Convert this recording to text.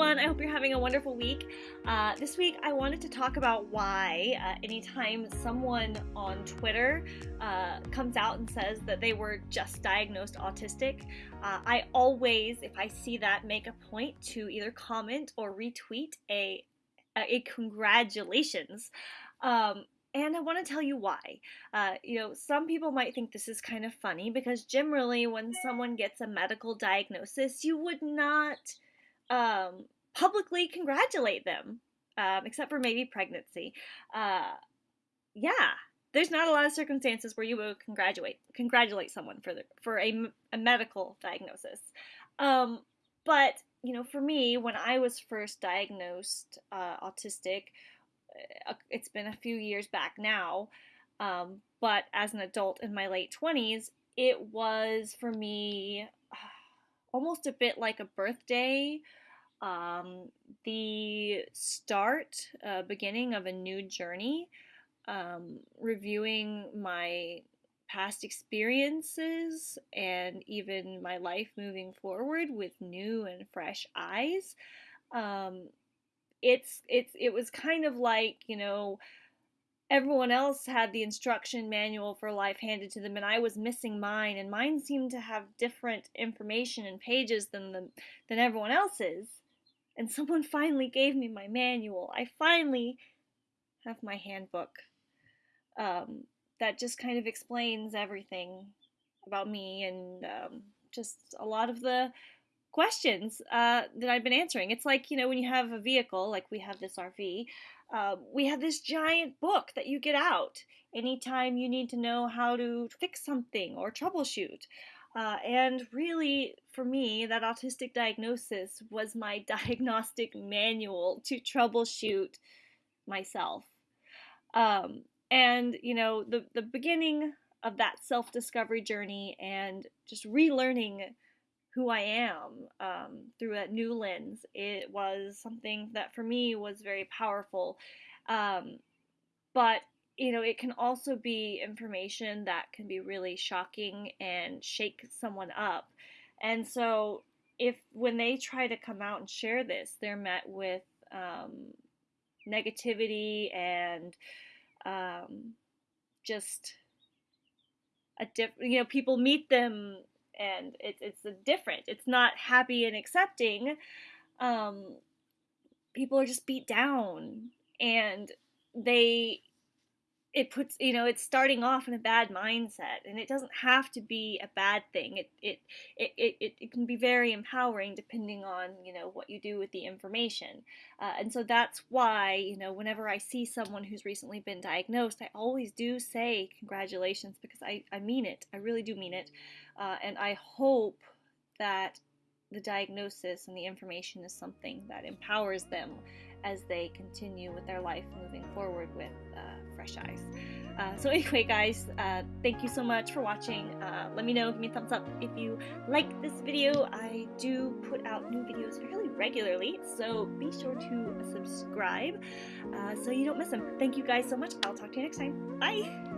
everyone. I hope you're having a wonderful week. Uh, this week, I wanted to talk about why uh, anytime someone on Twitter uh, comes out and says that they were just diagnosed autistic, uh, I always, if I see that, make a point to either comment or retweet a a congratulations. Um, and I want to tell you why. Uh, you know, some people might think this is kind of funny because generally, when someone gets a medical diagnosis, you would not um, publicly congratulate them, um, except for maybe pregnancy. Uh, yeah, there's not a lot of circumstances where you would congratulate congratulate someone for the, for a, a medical diagnosis. Um, but you know, for me, when I was first diagnosed uh, autistic, uh, it's been a few years back now. Um, but as an adult in my late 20s, it was for me almost a bit like a birthday um, the start, uh, beginning of a new journey, um, reviewing my past experiences and even my life moving forward with new and fresh eyes. Um, it's it's it was kind of like you know everyone else had the instruction manual for life handed to them and I was missing mine and mine seemed to have different information and pages than the than everyone else's and someone finally gave me my manual. I finally have my handbook um, that just kind of explains everything about me and um, just a lot of the questions uh, that I've been answering. It's like, you know, when you have a vehicle, like we have this RV, uh, we have this giant book that you get out anytime you need to know how to fix something or troubleshoot. Uh, and really, for me, that autistic diagnosis was my diagnostic manual to troubleshoot myself. Um, and, you know, the, the beginning of that self discovery journey and just relearning who I am um, through that new lens, it was something that for me was very powerful. Um, but you know, it can also be information that can be really shocking and shake someone up. And so, if when they try to come out and share this, they're met with um, negativity and um, just a different, you know, people meet them and it's it's different. It's not happy and accepting. Um, people are just beat down and they it puts you know it's starting off in a bad mindset and it doesn't have to be a bad thing. It it it it, it can be very empowering depending on you know what you do with the information. Uh, and so that's why you know whenever i see someone who's recently been diagnosed i always do say congratulations because i i mean it. I really do mean it. Uh, and i hope that the diagnosis and the information is something that empowers them as they continue with their life moving forward with uh, fresh eyes. Uh, so anyway, guys, uh, thank you so much for watching. Uh, let me know, give me a thumbs up if you like this video. I do put out new videos fairly regularly, so be sure to subscribe uh, so you don't miss them. Thank you guys so much. I'll talk to you next time. Bye!